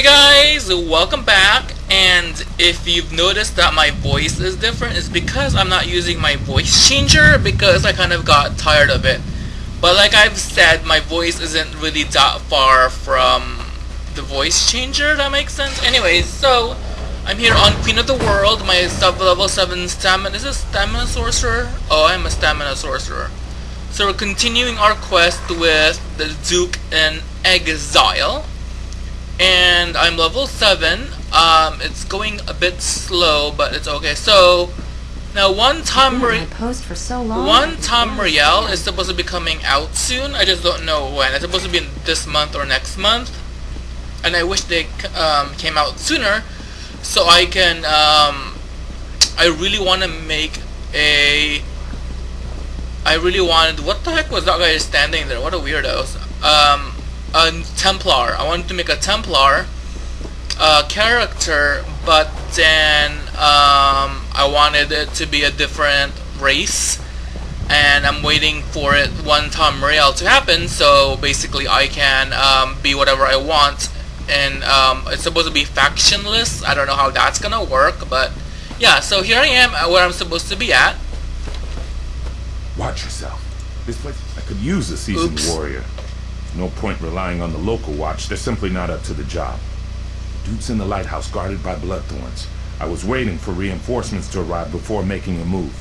Hey guys, welcome back and if you've noticed that my voice is different it's because I'm not using my voice changer because I kind of got tired of it. But like I've said, my voice isn't really that far from the voice changer, that makes sense? Anyways, so I'm here on Queen of the World, my sub level 7 stamina, is this stamina sorcerer? Oh, I'm a stamina sorcerer. So we're continuing our quest with the Duke in Exile and I'm level 7. Um, it's going a bit slow, but it's okay. So, now one Tom post for so long. One Tamriel is supposed to be coming out soon. I just don't know when. It's supposed to be this month or next month. And I wish they um, came out sooner so I can um, I really want to make a I really wanted what the heck was that guy standing there? What a weirdo. Um, a Templar. I wanted to make a Templar uh, character, but then um, I wanted it to be a different race, and I'm waiting for it one Tamriel to happen. So basically, I can um, be whatever I want, and um, it's supposed to be factionless. I don't know how that's gonna work, but yeah. So here I am, where I'm supposed to be at. Watch yourself. This place, I could use a seasoned Oops. warrior. No point relying on the local watch. They're simply not up to the job. Duke's in the lighthouse guarded by bloodthorns. I was waiting for reinforcements to arrive before making a move.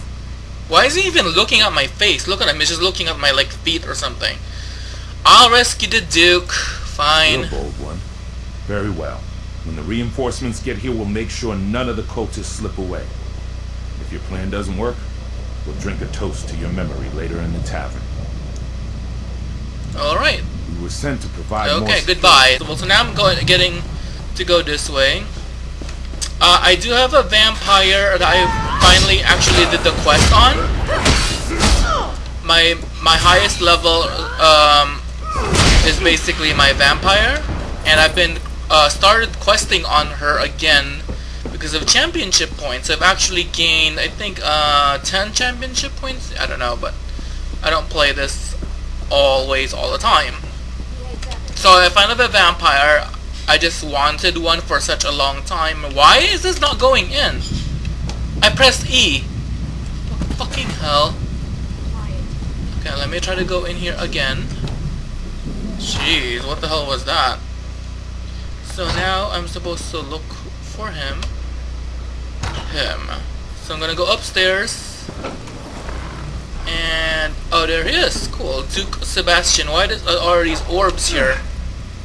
Why is he even looking at my face? Look at him. He's just looking at my like feet or something. I'll rescue the Duke. Fine. You're a bold one. Very well. When the reinforcements get here, we'll make sure none of the cultists slip away. If your plan doesn't work, we'll drink a toast to your memory later in the tavern. Alright. We were sent to provide Okay, goodbye. Well, so now I'm going, getting to go this way. Uh, I do have a vampire that I finally actually did the quest on. My my highest level um, is basically my vampire, and I've been uh, started questing on her again because of championship points. I've actually gained, I think, uh, 10 championship points. I don't know, but I don't play this always all the time. So if I have a vampire, I just wanted one for such a long time. Why is this not going in? I pressed E. Fucking hell. Okay, let me try to go in here again. Jeez, what the hell was that? So now I'm supposed to look for him. Him. So I'm gonna go upstairs. And oh, there he is. Cool, Duke Sebastian. Why does, uh, are these orbs here?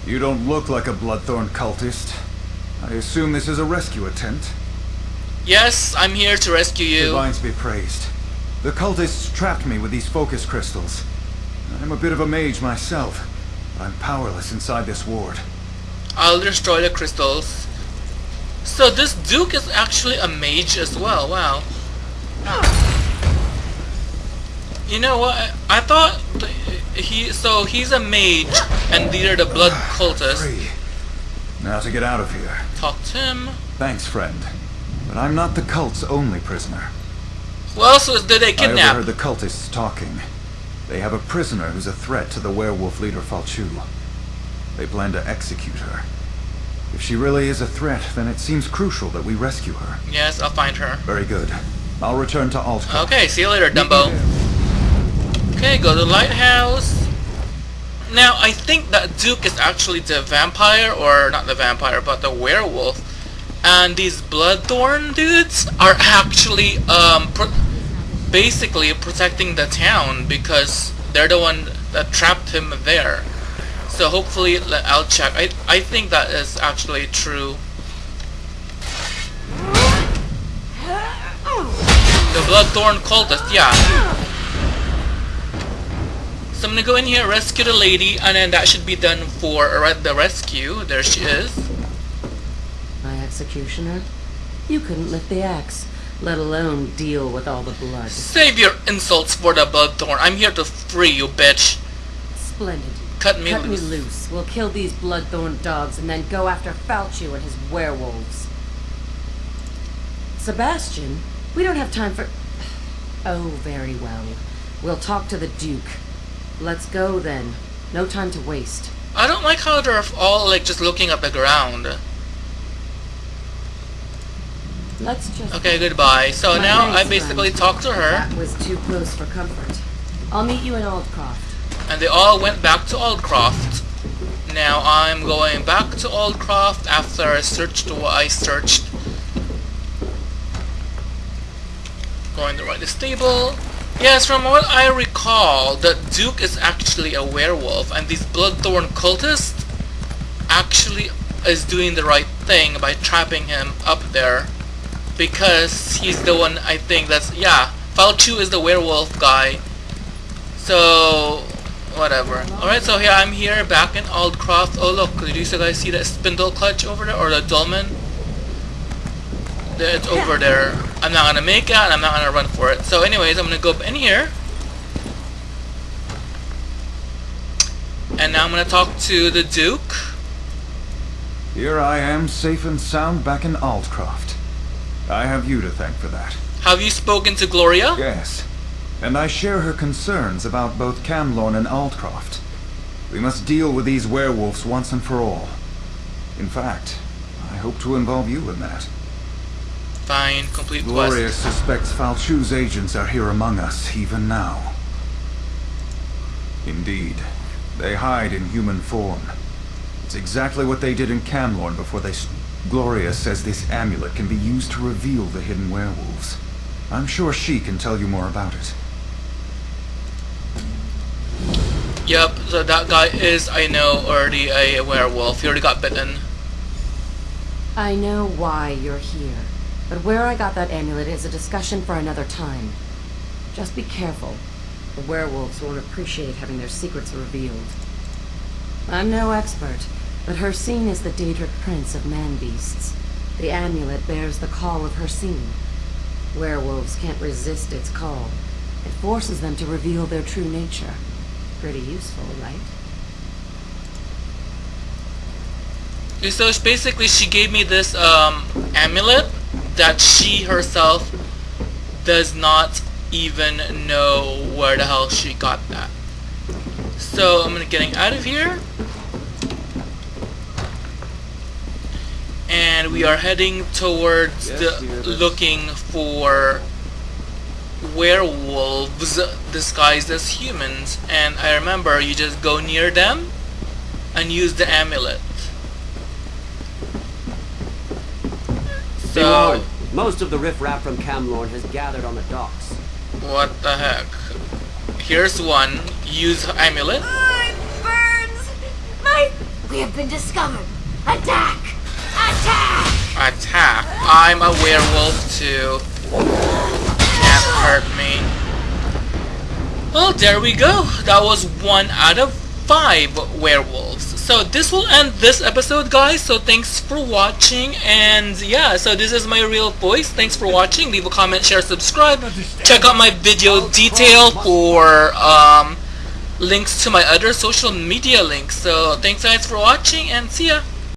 You don't look like a Bloodthorn cultist. I assume this is a rescue attempt. Yes, I'm here to rescue you. Divines be praised. The cultists trapped me with these focus crystals. I'm a bit of a mage myself, but I'm powerless inside this ward. I'll destroy the crystals. So this Duke is actually a mage as well, wow. You know what? I thought he so he's a mage and these are the blood ah, cultists. Free. Now to get out of here. Talk to him. Thanks, friend. But I'm not the cult's only prisoner. Who else was did they kidnap? I overheard the cultists talking. They have a prisoner who's a threat to the werewolf leader Faolchu. They plan to execute her. If she really is a threat, then it seems crucial that we rescue her. Yes, I'll find her. Very good. I'll return to Aldcroft. Okay, see you later, Dumbo. Okay, go to the lighthouse. Now, I think that Duke is actually the vampire, or not the vampire, but the werewolf. And these Bloodthorn dudes are actually, um, pro basically protecting the town because they're the one that trapped him there. So hopefully, I'll check. I, I think that is actually true. The Bloodthorn cultist, yeah. So I'm gonna go in here, rescue the lady, and then that should be done for the rescue. There she is. My executioner? You couldn't lift the axe, let alone deal with all the blood. Save your insults for the Bloodthorn. I'm here to free you, bitch. Splendid. Cut me Cut loose. me loose. We'll kill these bloodthorn dogs and then go after Faolchu and his werewolves. Sebastian, we don't have time for... Oh, very well. We'll talk to the Duke. Let's go then. No time to waste. I don't like how they're all like just looking at the ground. Let's just... Okay, goodbye. So My now I basically friend. talked to her, That was too close for comfort. I'll meet you in Aldcroft. and they all went back to Aldcroft. Now I'm going back to Aldcroft after I searched what I searched. Going to right the stable. Yes, from what I recall, the Duke is actually a werewolf, and these Bloodthorn cultists actually is doing the right thing by trapping him up there. Because he's the one, I think that's, yeah, Faolchu is the werewolf guy. So, whatever. Alright, so here I'm here back in Aldcroft. Oh look, did you guys see that Spindleclutch over there? Or the dolmen? It's over there. I'm not gonna make it and I'm not gonna run for it. So anyways, I'm gonna go up in here. And now I'm gonna talk to the Duke. Here I am, safe and sound back in Aldcroft. I have you to thank for that. Have you spoken to Gloria? Yes, and I share her concerns about both Camlorn and Aldcroft. We must deal with these werewolves once and for all. In fact, I hope to involve you in that. Fine, complete Gloria quest. suspects Faolchu's agents are here among us, even now. Indeed, they hide in human form. It's exactly what they did in Camlorn before they... Gloria says this amulet can be used to reveal the hidden werewolves. I'm sure she can tell you more about it. Yep, so that guy is, I know, already a werewolf. He already got bitten. I know why you're here, but where I got that amulet is a discussion for another time. Just be careful. The werewolves won't appreciate having their secrets revealed. I'm no expert, but Hircine is the Daedric prince of man-beasts. The amulet bears the call of Hircine. Werewolves can't resist its call. It forces them to reveal their true nature. Pretty useful, right? So it's basically, she gave me this um, amulet that she herself does not even know where the hell she got that. So I'm gonna getting out of here. And we are heading towards Yes, the looking for werewolves disguised as humans. And I remember you just go near them and use the amulet. Be So, warned, most of the riffraff from Camlorn has gathered on the docks. what the heck? Here's one. Use amulet. My burns! My... We have been discovered! Attack! Attack! Attack. I'm a werewolf too. Can't hurt me. Well, there we go. That was one out of five werewolves. So this will end this episode, guys. So thanks for watching. And yeah, so this is my real voice. Thanks for watching. Leave a comment, share, subscribe. Check out my video detail for um, links to my other social media links. So thanks guys for watching and see ya.